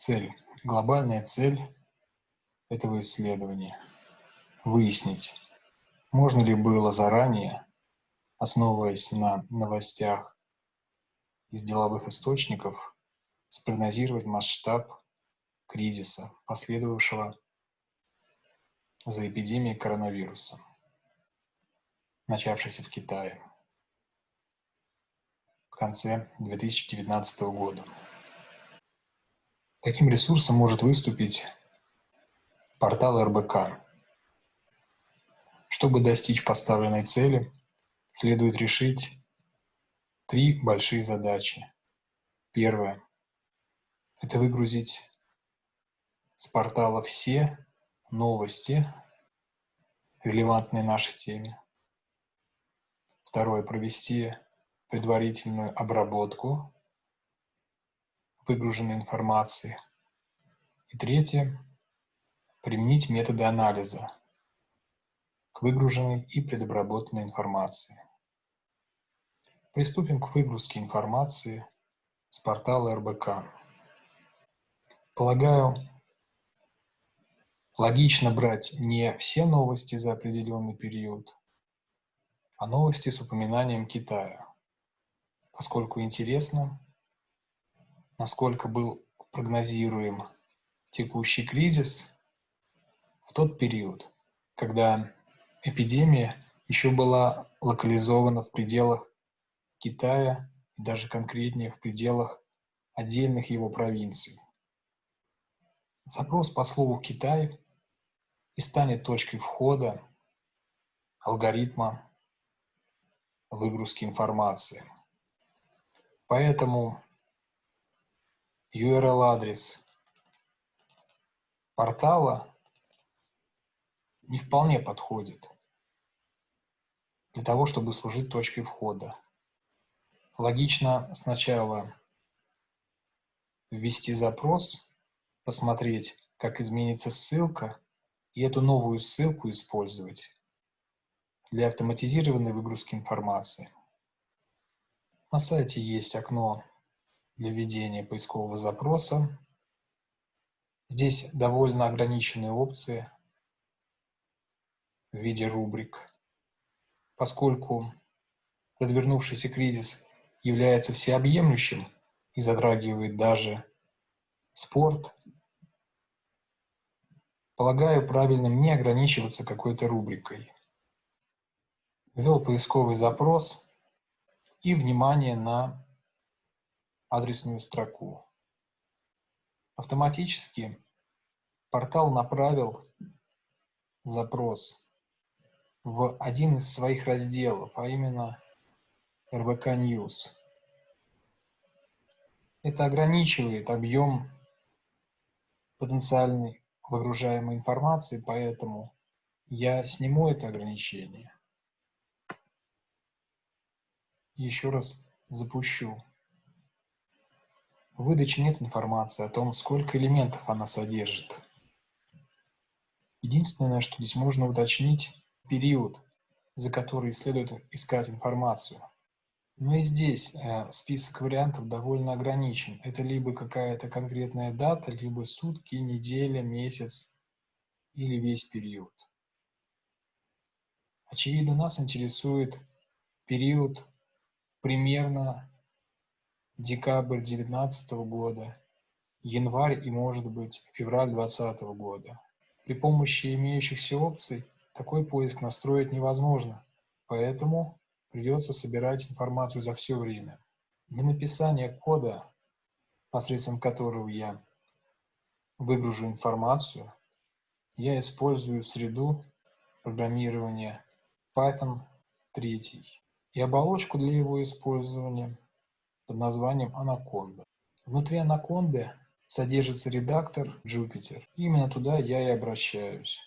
Цель. Глобальная цель этого исследования – выяснить, можно ли было заранее, основываясь на новостях из деловых источников, спрогнозировать масштаб кризиса, последовавшего за эпидемией коронавируса, начавшейся в Китае в конце 2019 года. Таким ресурсом может выступить портал РБК. Чтобы достичь поставленной цели, следует решить три большие задачи. Первое – это выгрузить с портала все новости, релевантные нашей теме. Второе – провести предварительную обработку выгруженной информации. И третье – применить методы анализа к выгруженной и предобработанной информации. Приступим к выгрузке информации с портала РБК. Полагаю, логично брать не все новости за определенный период, а новости с упоминанием Китая, поскольку интересно, насколько был прогнозируем текущий кризис в тот период, когда эпидемия еще была локализована в пределах Китая даже конкретнее в пределах отдельных его провинций. Запрос по слову «Китай» и станет точкой входа алгоритма выгрузки информации. Поэтому URL-адрес портала не вполне подходит для того, чтобы служить точкой входа логично сначала ввести запрос, посмотреть, как изменится ссылка, и эту новую ссылку использовать для автоматизированной выгрузки информации. На сайте есть окно для введения поискового запроса. Здесь довольно ограниченные опции в виде рубрик, поскольку развернувшийся кризис является всеобъемлющим и затрагивает даже спорт, полагаю правильным не ограничиваться какой-то рубрикой. Ввел поисковый запрос и внимание на адресную строку. Автоматически портал направил запрос в один из своих разделов, а именно РБК News. Это ограничивает объем потенциальной выгружаемой информации, поэтому я сниму это ограничение. Еще раз запущу. В выдаче нет информации о том, сколько элементов она содержит. Единственное, что здесь можно уточнить, период, за который следует искать информацию. Но и здесь э, список вариантов довольно ограничен. Это либо какая-то конкретная дата, либо сутки, неделя, месяц или весь период. Очевидно, нас интересует период примерно декабрь 2019 года, январь и, может быть, февраль 2020 года. При помощи имеющихся опций такой поиск настроить невозможно, поэтому придется собирать информацию за все время. Для написания кода, посредством которого я выгружу информацию, я использую среду программирования Python 3 и оболочку для его использования под названием Anaconda. Внутри Anaconda содержится редактор Jupyter. Именно туда я и обращаюсь.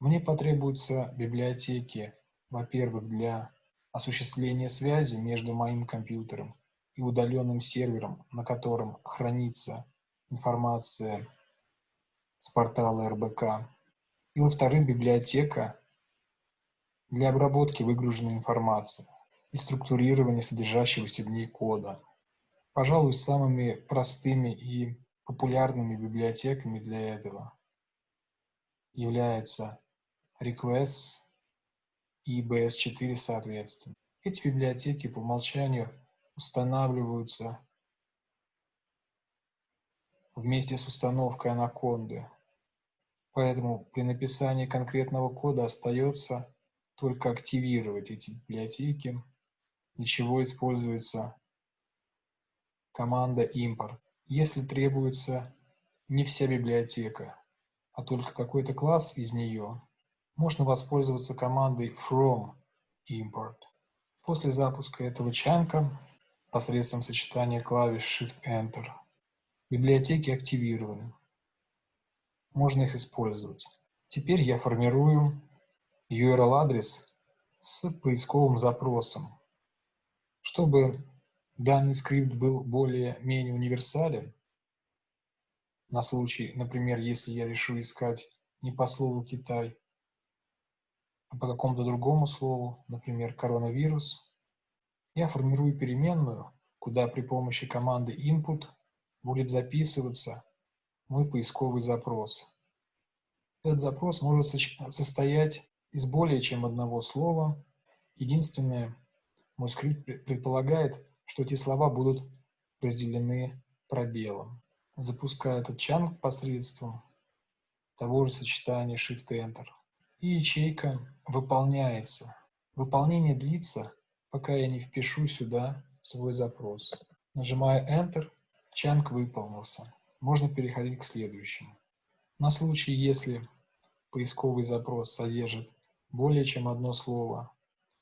Мне потребуются библиотеки, во-первых, для осуществление связи между моим компьютером и удаленным сервером, на котором хранится информация с портала РБК. И, во-вторых, библиотека для обработки выгруженной информации и структурирования содержащегося в ней кода. Пожалуй, самыми простыми и Популярными библиотеками для этого являются Requests и BS4 соответственно. Эти библиотеки по умолчанию устанавливаются вместе с установкой анаконды. Поэтому при написании конкретного кода остается только активировать эти библиотеки, для чего используется команда import. Если требуется не вся библиотека, а только какой-то класс из нее, можно воспользоваться командой from import. После запуска этого чанка посредством сочетания клавиш Shift-Enter библиотеки активированы. Можно их использовать. Теперь я формирую URL-адрес с поисковым запросом. Чтобы данный скрипт был более-менее универсален, на случай, например, если я решу искать не по слову «Китай», а по какому-то другому слову, например, коронавирус, я формирую переменную, куда при помощи команды input будет записываться мой поисковый запрос. Этот запрос может состоять из более чем одного слова. Единственное, мой скрипт предполагает, что эти слова будут разделены пробелом. Запускаю этот чанг посредством того же сочетания Shift-Enter и ячейка выполняется. Выполнение длится, пока я не впишу сюда свой запрос. Нажимаю Enter, чанг выполнился. Можно переходить к следующему. На случай, если поисковый запрос содержит более чем одно слово,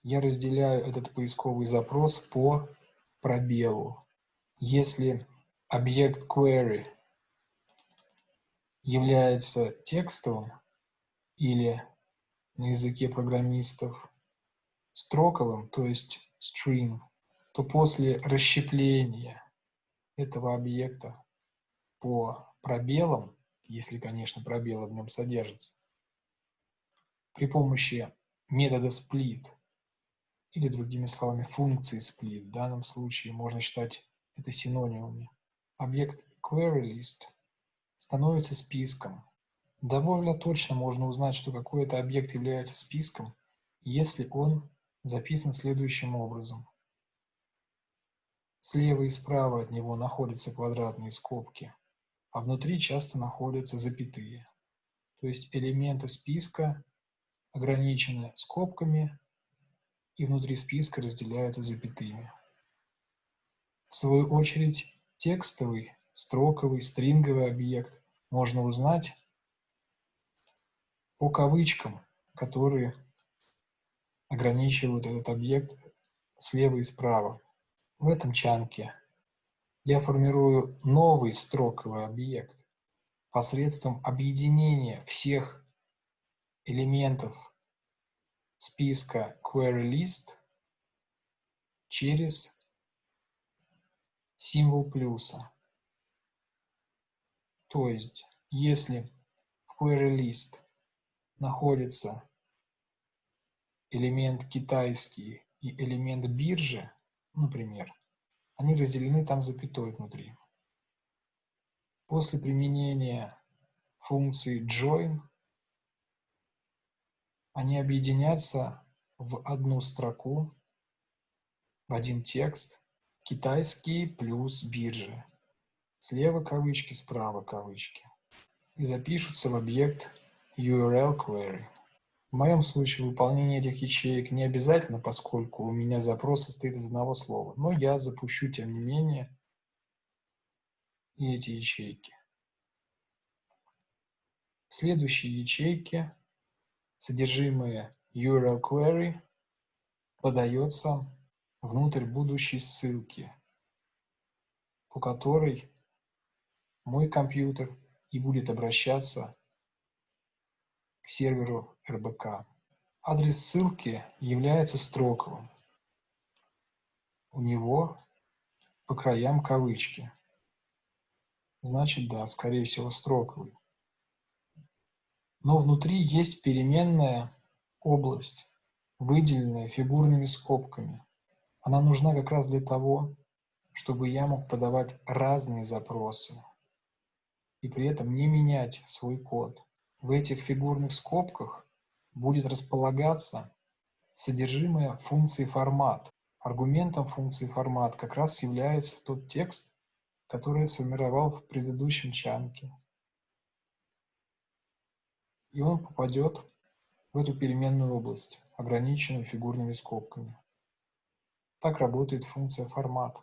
я разделяю этот поисковый запрос по пробелу. Если объект query является текстовым или на языке программистов строковым, то есть string, то после расщепления этого объекта по пробелам, если, конечно, пробелы в нем содержатся, при помощи метода split или, другими словами, функции split, в данном случае можно считать это синонимами, объект queryList становится списком, Довольно точно можно узнать, что какой-то объект является списком, если он записан следующим образом. Слева и справа от него находятся квадратные скобки, а внутри часто находятся запятые. То есть элементы списка ограничены скобками и внутри списка разделяются запятыми. В свою очередь, текстовый, строковый, стринговый объект можно узнать по кавычкам, которые ограничивают этот объект слева и справа. В этом чанке я формирую новый строковый объект посредством объединения всех элементов списка queryList через символ плюса. То есть, если в queryList находится элемент китайский и элемент биржи, например, они разделены там запятой внутри. После применения функции join они объединятся в одну строку, в один текст, китайский плюс биржи. Слева кавычки, справа кавычки. И запишутся в объект URL query. В моем случае выполнение этих ячеек не обязательно, поскольку у меня запрос состоит из одного слова, но я запущу, тем не менее, и эти ячейки. В следующей ячейке содержимое URL query подается внутрь будущей ссылки, по которой мой компьютер и будет обращаться к серверу РБК. Адрес ссылки является строковым. У него по краям кавычки. Значит, да, скорее всего, строковый. Но внутри есть переменная область, выделенная фигурными скобками. Она нужна как раз для того, чтобы я мог подавать разные запросы. и при этом не менять свой код. В этих фигурных скобках будет располагаться содержимое функции формат. Аргументом функции формат как раз является тот текст, который я сформировал в предыдущем чанке. И он попадет в эту переменную область, ограниченную фигурными скобками. Так работает функция формат.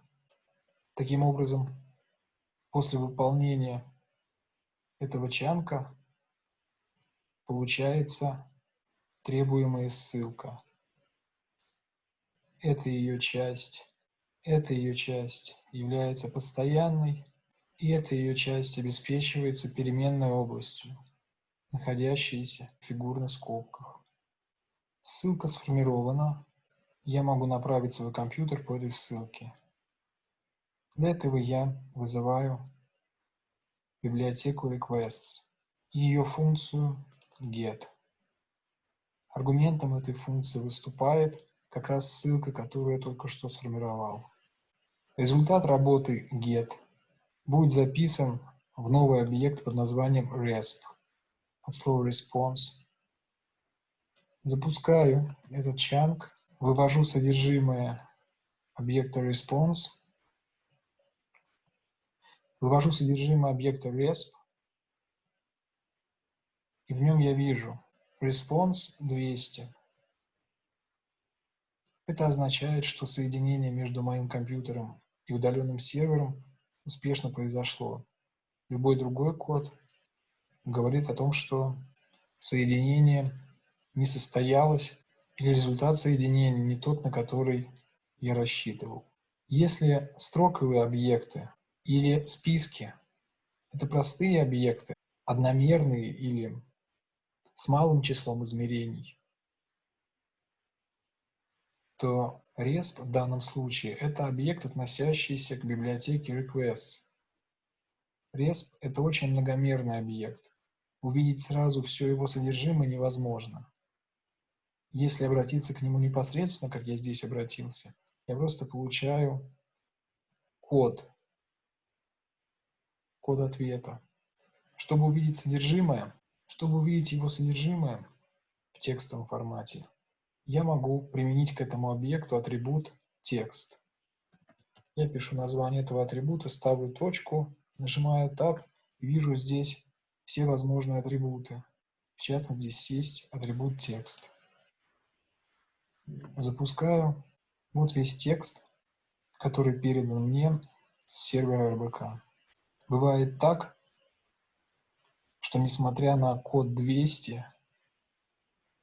Таким образом, после выполнения этого чанка получается требуемая ссылка. Это ее часть. Эта ее часть является постоянной, и эта ее часть обеспечивается переменной областью, находящейся в фигурных скобках. Ссылка сформирована. Я могу направить свой компьютер по этой ссылке. Для этого я вызываю библиотеку requests и ее функцию get. Аргументом этой функции выступает как раз ссылка, которую я только что сформировал. Результат работы get будет записан в новый объект под названием resp от слова response. Запускаю этот чанк, вывожу содержимое объекта response, вывожу содержимое объекта resp, и в нем я вижу response 200. Это означает, что соединение между моим компьютером и удаленным сервером успешно произошло. Любой другой код говорит о том, что соединение не состоялось или результат соединения не тот, на который я рассчитывал. Если строковые объекты или списки – это простые объекты, одномерные или с малым числом измерений, то RESP в данном случае – это объект, относящийся к библиотеке requests. RESP – это очень многомерный объект. Увидеть сразу все его содержимое невозможно. Если обратиться к нему непосредственно, как я здесь обратился, я просто получаю код, код ответа. Чтобы увидеть содержимое, чтобы увидеть его содержимое в текстовом формате, я могу применить к этому объекту атрибут текст. Я пишу название этого атрибута, ставлю точку, нажимаю Tab вижу здесь все возможные атрибуты. В частности, здесь есть атрибут текст. Запускаю. Вот весь текст, который передан мне с сервера РБК. Бывает так, что несмотря на код 200,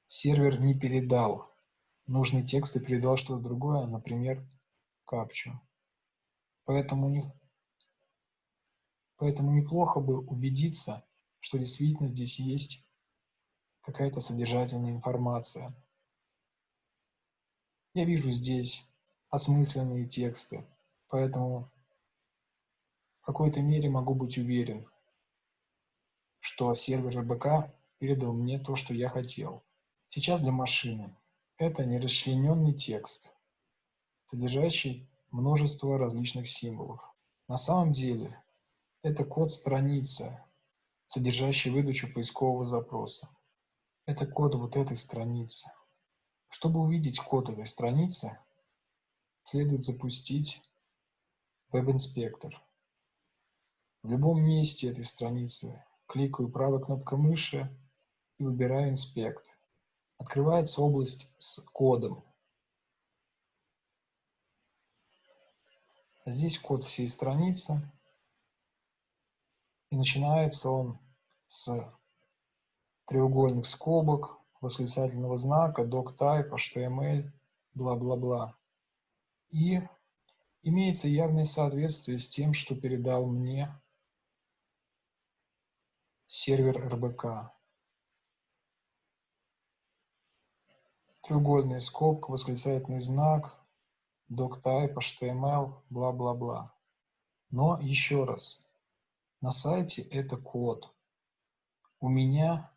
сервер не передал нужный текст и передал что-то другое, например, капчу. Поэтому, не, поэтому неплохо бы убедиться, что действительно здесь есть какая-то содержательная информация. Я вижу здесь осмысленные тексты, поэтому в какой-то мере могу быть уверен, что сервер РБК передал мне то, что я хотел. Сейчас для машины это нерасчлененный текст, содержащий множество различных символов. На самом деле это код страницы, содержащий выдачу поискового запроса. Это код вот этой страницы. Чтобы увидеть код этой страницы, следует запустить веб-инспектор. В любом месте этой страницы кликаю правой кнопкой мыши и выбираю «Инспект». Открывается область с кодом. Здесь код всей страницы. И начинается он с треугольных скобок, восклицательного знака, doctype, HTML, бла-бла-бла. И имеется явное соответствие с тем, что передал мне сервер РБК. треугольная скобка, восклицательный знак, doctype, HTML, бла-бла-бла. Но еще раз, на сайте это код. У меня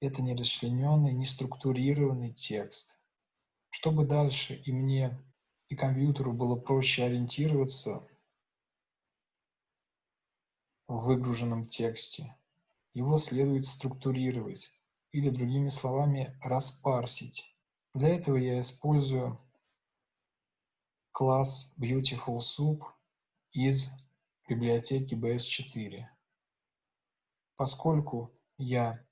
это не расчлененный, не структурированный текст. Чтобы дальше и мне, и компьютеру было проще ориентироваться, в выгруженном тексте. Его следует структурировать или, другими словами, распарсить. Для этого я использую класс Beautiful Soup из библиотеки BS4. Поскольку я,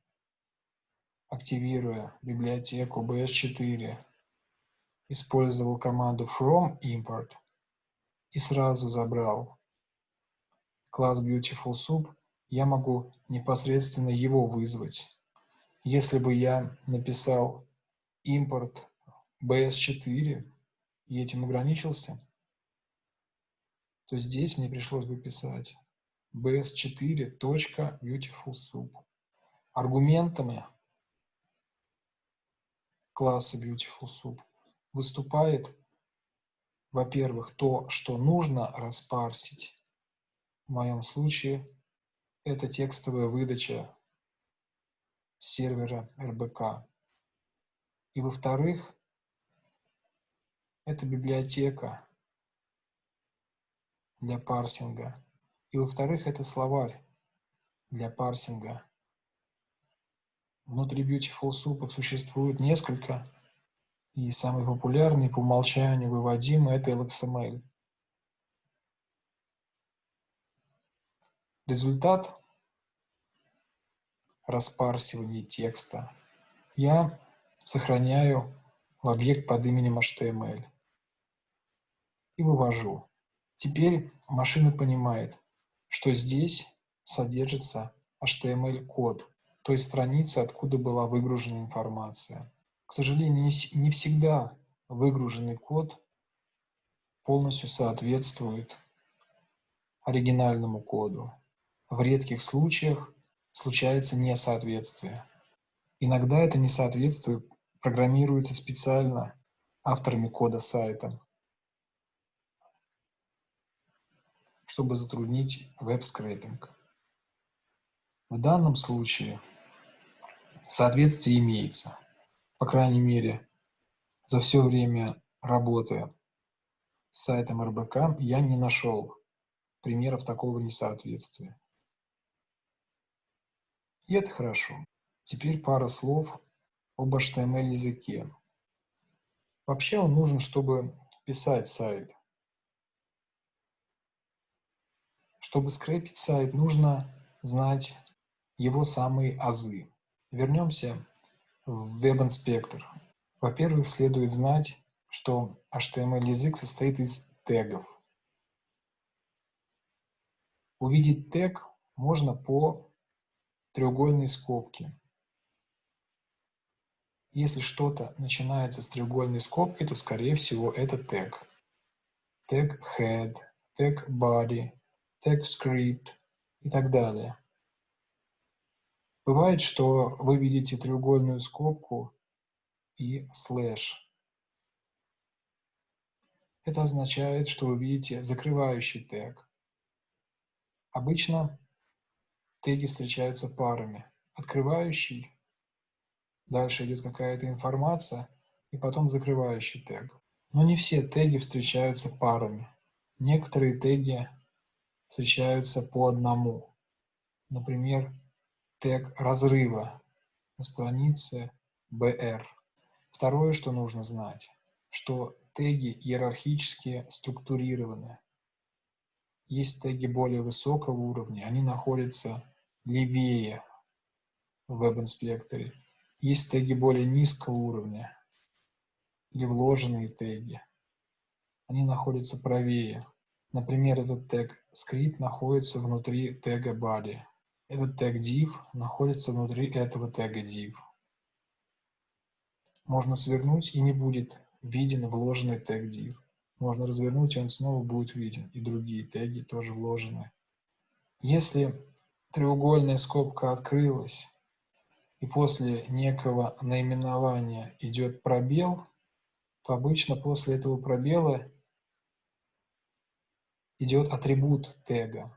активируя библиотеку BS4, использовал команду from import и сразу забрал класс Beautiful Soup, я могу непосредственно его вызвать. Если бы я написал import bs4 и этим ограничился, то здесь мне пришлось бы писать bs4.beautifulsoup. Аргументами класса beautifulsoup выступает, во-первых, то, что нужно распарсить. В моем случае это текстовая выдача сервера РБК. И во-вторых, это библиотека для парсинга. И во-вторых, это словарь для парсинга. Внутри Beautiful Soup существует несколько, и самый популярный по умолчанию выводимый – это LXML. Результат распарсивания текста я сохраняю в объект под именем HTML и вывожу. Теперь машина понимает, что здесь содержится HTML-код, то есть страница, откуда была выгружена информация. К сожалению, не всегда выгруженный код полностью соответствует оригинальному коду. В редких случаях случается несоответствие. Иногда это несоответствие программируется специально авторами кода сайта, чтобы затруднить веб-скрейпинг. В данном случае соответствие имеется. По крайней мере, за все время работы с сайтом РБК я не нашел примеров такого несоответствия. И это хорошо. Теперь пара слов об HTML языке. Вообще он нужен, чтобы писать сайт. Чтобы скрепить сайт, нужно знать его самые азы. Вернемся в веб-инспектор. Во-первых, следует знать, что HTML-язык состоит из тегов. Увидеть тег можно по треугольной скобки. Если что-то начинается с треугольной скобки, то, скорее всего, это тег. Тег head, тег body, тег script и так далее. Бывает, что вы видите треугольную скобку и слэш. Это означает, что вы видите закрывающий тег. Обычно теги встречаются парами. Открывающий, дальше идет какая-то информация, и потом закрывающий тег. Но не все теги встречаются парами. Некоторые теги встречаются по одному. Например, тег разрыва на странице BR. Второе, что нужно знать, что теги иерархически структурированы. Есть теги более высокого уровня, они находятся левее в веб-инспекторе. Есть теги более низкого уровня или вложенные теги. Они находятся правее. Например, этот тег script находится внутри тега body. Этот тег div находится внутри этого тега div. Можно свернуть и не будет виден вложенный тег div. Можно развернуть, и он снова будет виден. И другие теги тоже вложены. Если треугольная скобка открылась, и после некого наименования идет пробел, то обычно после этого пробела идет атрибут тега.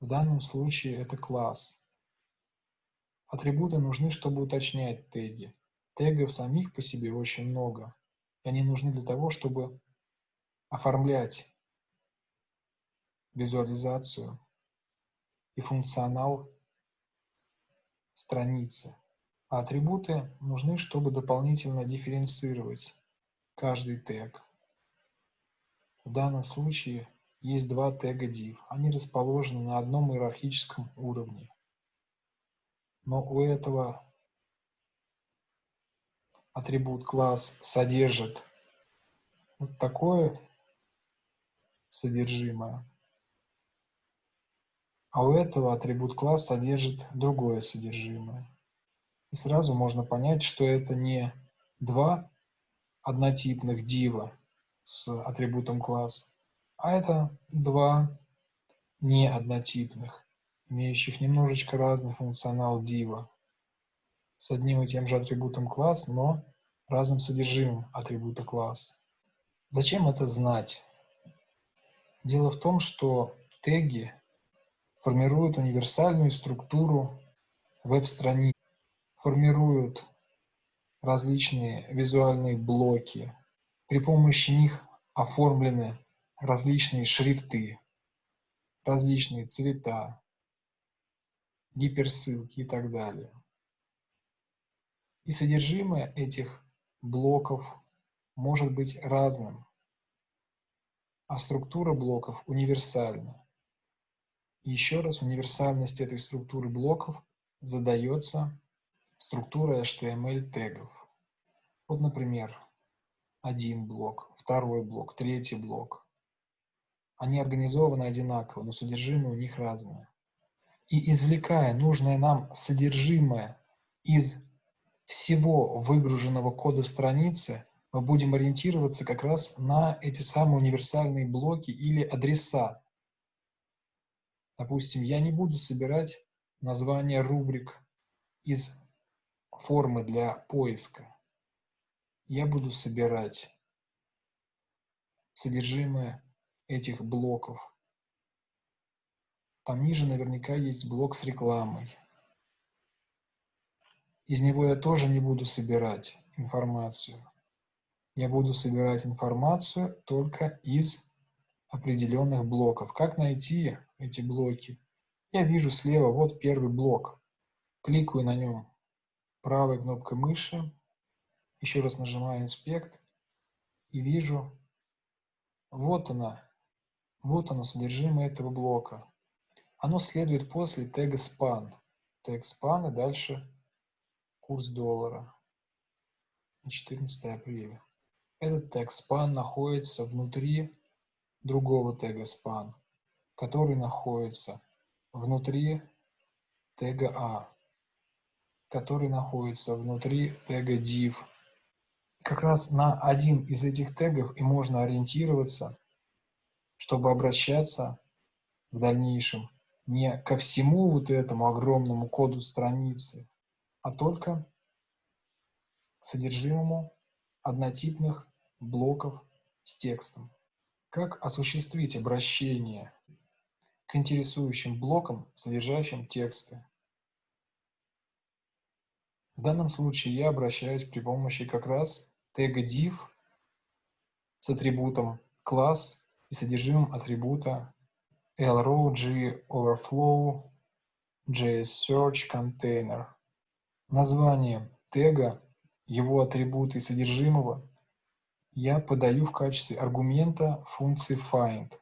В данном случае это класс. Атрибуты нужны, чтобы уточнять теги. Тегов самих по себе очень много. И они нужны для того, чтобы оформлять визуализацию и функционал страницы. А атрибуты нужны, чтобы дополнительно дифференцировать каждый тег. В данном случае есть два тега div. Они расположены на одном иерархическом уровне. Но у этого атрибут класс содержит вот такое содержимое, а у этого атрибут класс содержит другое содержимое. И сразу можно понять, что это не два однотипных дива с атрибутом класс, а это два не однотипных, имеющих немножечко разный функционал дива с одним и тем же атрибутом класс, но разным содержимым атрибута класс. Зачем это знать? Дело в том, что теги формируют универсальную структуру веб-страниц, формируют различные визуальные блоки. При помощи них оформлены различные шрифты, различные цвета, гиперссылки и так далее. И содержимое этих блоков может быть разным, а структура блоков универсальна. Еще раз, универсальность этой структуры блоков задается структурой HTML тегов. Вот, например, один блок, второй блок, третий блок. Они организованы одинаково, но содержимое у них разное. И извлекая нужное нам содержимое из всего выгруженного кода страницы мы будем ориентироваться как раз на эти самые универсальные блоки или адреса. Допустим, я не буду собирать название рубрик из формы для поиска. Я буду собирать содержимое этих блоков. Там ниже наверняка есть блок с рекламой. Из него я тоже не буду собирать информацию. Я буду собирать информацию только из определенных блоков. Как найти эти блоки? Я вижу слева, вот первый блок. Кликаю на нем правой кнопкой мыши, еще раз нажимаю инспект и вижу, вот она, вот оно содержимое этого блока. Оно следует после тега span. Тег span и дальше Курс доллара на 14 апреля. Этот тег span находится внутри другого тега span, который находится внутри тега A, который находится внутри тега div. Как раз на один из этих тегов и можно ориентироваться, чтобы обращаться в дальнейшем не ко всему вот этому огромному коду страницы, а только содержимому однотипных блоков с текстом. Как осуществить обращение к интересующим блокам, содержащим тексты? В данном случае я обращаюсь при помощи как раз тега div с атрибутом класс и содержимым атрибута lrow g overflow js search container название тега, его атрибуты и содержимого я подаю в качестве аргумента функции find.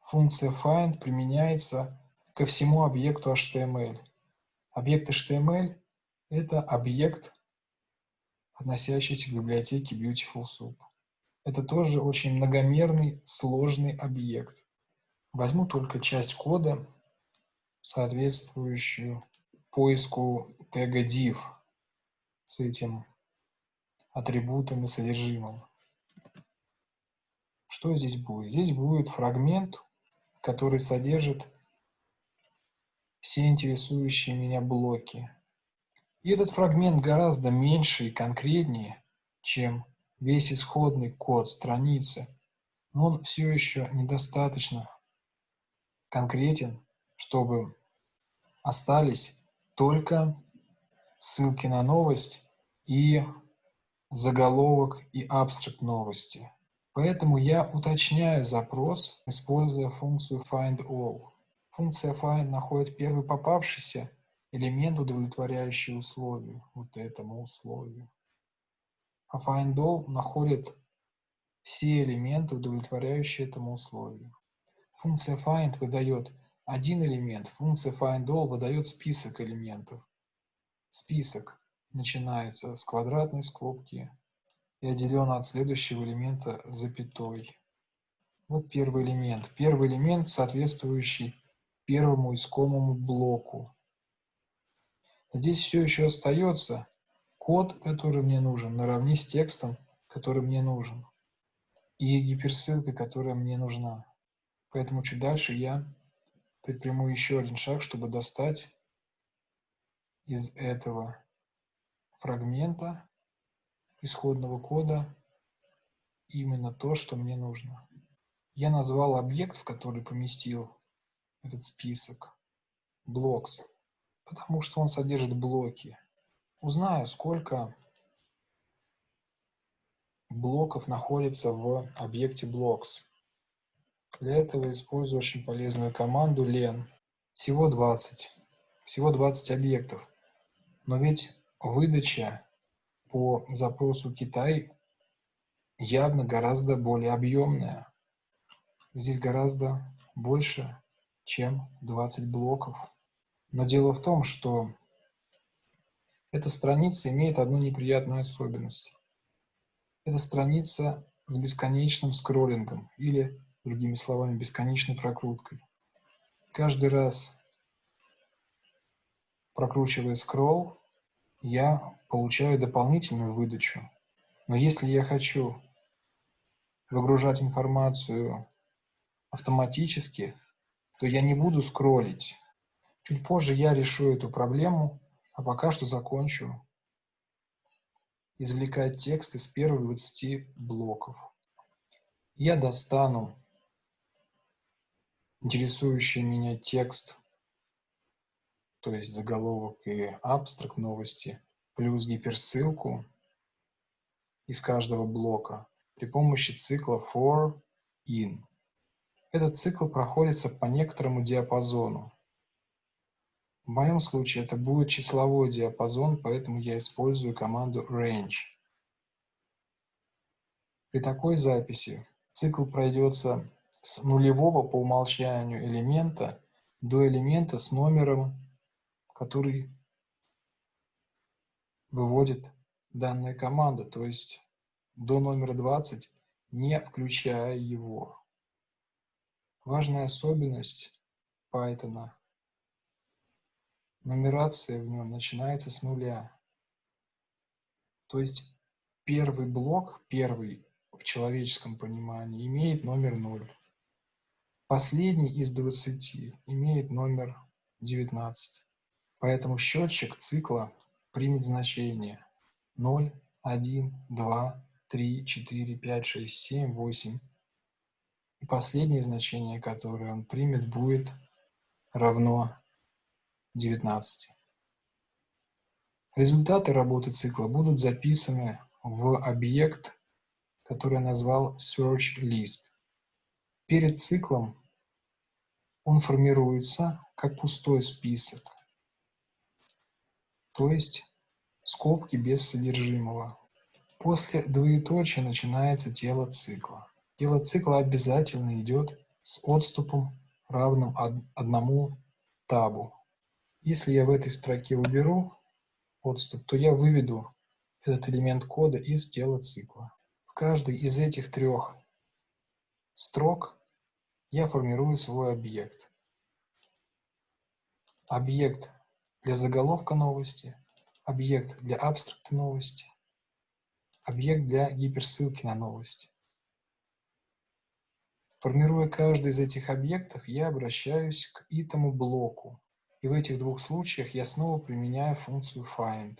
Функция find применяется ко всему объекту HTML. Объект HTML – это объект, относящийся к библиотеке Beautiful Soup. Это тоже очень многомерный, сложный объект. Возьму только часть кода, соответствующую поиску тега div с этим атрибутом и содержимым. Что здесь будет? Здесь будет фрагмент, который содержит все интересующие меня блоки. И этот фрагмент гораздо меньше и конкретнее, чем весь исходный код страницы, но он все еще недостаточно конкретен, чтобы остались только ссылки на новость и заголовок и абстракт новости. Поэтому я уточняю запрос, используя функцию findAll. Функция find находит первый попавшийся элемент, удовлетворяющий условию, вот этому условию. А findAll находит все элементы, удовлетворяющие этому условию. Функция find выдает один элемент, функция findAll выдает список элементов. Список начинается с квадратной скобки и отделен от следующего элемента запятой. Вот первый элемент. Первый элемент, соответствующий первому искомому блоку. Здесь все еще остается код, который мне нужен, наравне с текстом, который мне нужен, и гиперссылка, которая мне нужна. Поэтому чуть дальше я предприму еще один шаг, чтобы достать из этого фрагмента исходного кода именно то, что мне нужно. Я назвал объект, в который поместил этот список, blocks, потому что он содержит блоки. Узнаю, сколько блоков находится в объекте blocks. Для этого использую очень полезную команду len. Всего 20. Всего 20 объектов. Но ведь выдача по запросу Китай явно гораздо более объемная. Здесь гораздо больше, чем 20 блоков. Но дело в том, что эта страница имеет одну неприятную особенность. Это страница с бесконечным скроллингом или, другими словами, бесконечной прокруткой. Каждый раз, прокручивая скролл, я получаю дополнительную выдачу. Но если я хочу выгружать информацию автоматически, то я не буду скроллить. Чуть позже я решу эту проблему, а пока что закончу извлекать текст из первых 20 блоков. Я достану интересующий меня текст то есть заголовок и абстракт новости, плюс гиперссылку из каждого блока при помощи цикла for in. Этот цикл проходится по некоторому диапазону. В моем случае это будет числовой диапазон, поэтому я использую команду range. При такой записи цикл пройдется с нулевого по умолчанию элемента до элемента с номером который выводит данная команда, то есть до номера 20, не включая его. Важная особенность Python. Нумерация в нем начинается с нуля. То есть первый блок, первый в человеческом понимании, имеет номер 0. Последний из 20 имеет номер 19. Поэтому счетчик цикла примет значение 0, 1, 2, 3, 4, 5, 6, 7, 8. И последнее значение, которое он примет, будет равно 19. Результаты работы цикла будут записаны в объект, который назвал search list. Перед циклом он формируется как пустой список то есть скобки без содержимого. После двоеточия начинается тело цикла. Тело цикла обязательно идет с отступом, равным одному табу. Если я в этой строке уберу отступ, то я выведу этот элемент кода из тела цикла. В каждой из этих трех строк я формирую свой объект. Объект для заголовка новости, объект для абстракта новости, объект для гиперссылки на новости. Формируя каждый из этих объектов, я обращаюсь к итому блоку. И в этих двух случаях я снова применяю функцию find.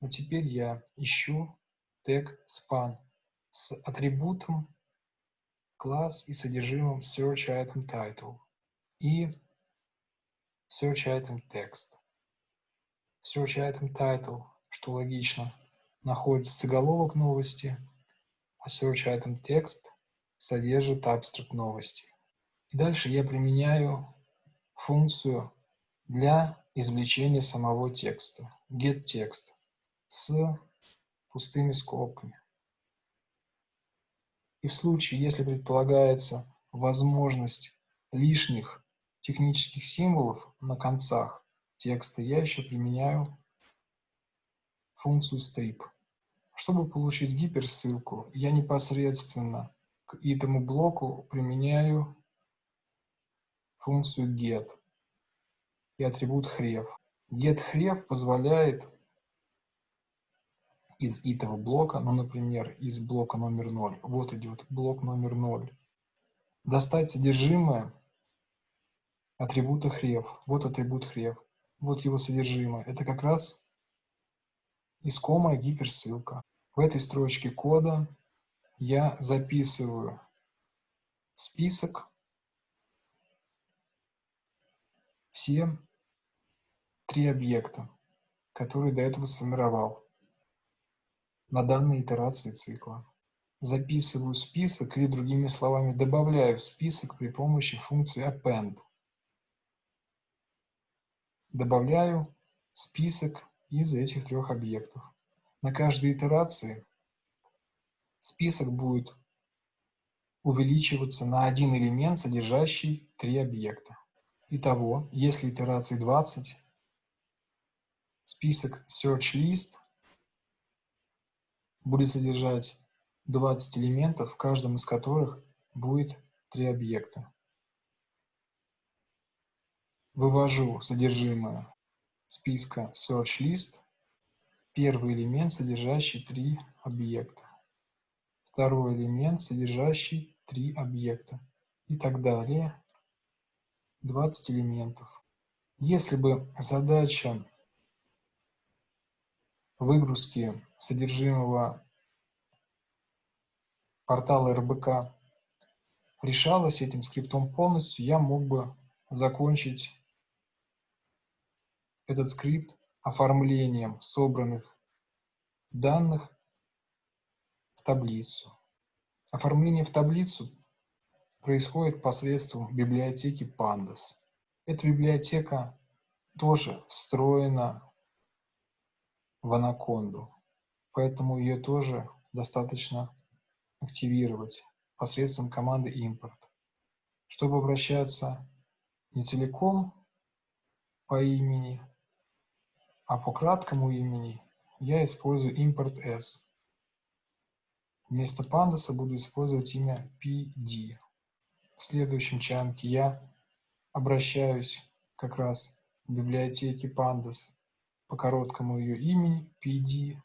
Но теперь я ищу тег span с атрибутом класс и содержимым search item title и search item text. Search Item Title, что логично, находится заголовок новости, а Search Item Text содержит абстракт новости. И дальше я применяю функцию для извлечения самого текста, getText, с пустыми скобками. И в случае, если предполагается возможность лишних технических символов на концах текста, я еще применяю функцию strip. Чтобы получить гиперссылку, я непосредственно к этому блоку применяю функцию get и атрибут href. gethref позволяет из этого блока, ну, например, из блока номер 0, вот идет блок номер 0, достать содержимое атрибута href. Вот атрибут href. Вот его содержимое. Это как раз искомая гиперссылка. В этой строчке кода я записываю список все три объекта, которые до этого сформировал на данной итерации цикла. Записываю список или, другими словами, добавляю в список при помощи функции append. Добавляю список из этих трех объектов. На каждой итерации список будет увеличиваться на один элемент, содержащий три объекта. Итого, если итераций 20, список search list будет содержать 20 элементов, в каждом из которых будет три объекта. Вывожу содержимое списка search list, первый элемент, содержащий три объекта, второй элемент, содержащий три объекта и так далее. 20 элементов. Если бы задача выгрузки содержимого портала РБК решалась этим скриптом полностью, я мог бы закончить этот скрипт оформлением собранных данных в таблицу. Оформление в таблицу происходит посредством библиотеки Pandas. Эта библиотека тоже встроена в анаконду, поэтому ее тоже достаточно активировать посредством команды import. Чтобы обращаться не целиком по имени, а по краткому имени, я использую import s. Вместо пандаса буду использовать имя pd. В следующем чанке я обращаюсь как раз в библиотеке pandas по короткому ее имени pd.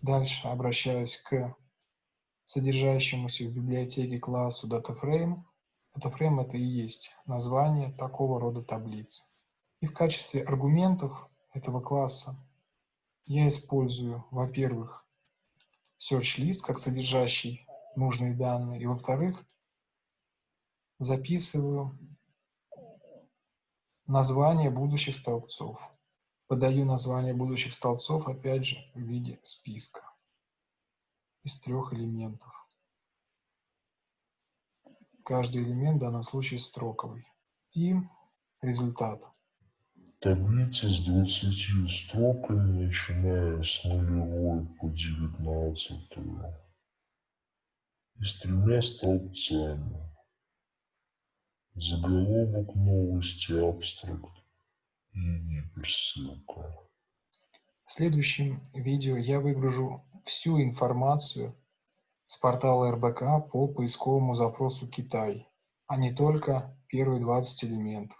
Дальше обращаюсь к содержащемуся в библиотеке классу DataFrame. DataFrame это и есть название такого рода таблиц. И в качестве аргументов этого класса я использую, во-первых, search list как содержащий нужные данные, и во-вторых, записываю название будущих столбцов. Подаю название будущих столбцов, опять же, в виде списка из трех элементов. Каждый элемент в данном случае строковый. И результат. Таблица с 20 строками, начиная с нулевой по 19 и с тремя столбцами. Заголовок новости, абстракт и. В следующем видео я выгружу всю информацию с портала РБК по поисковому запросу Китай, а не только первые 20 элементов.